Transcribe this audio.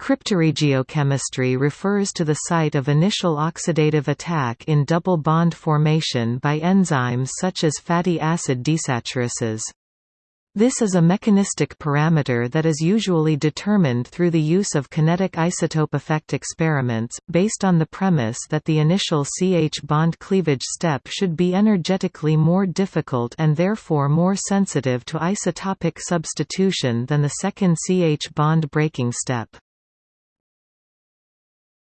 Cryptoregiochemistry refers to the site of initial oxidative attack in double bond formation by enzymes such as fatty acid desaturases. This is a mechanistic parameter that is usually determined through the use of kinetic isotope effect experiments, based on the premise that the initial CH bond cleavage step should be energetically more difficult and therefore more sensitive to isotopic substitution than the second CH bond breaking step.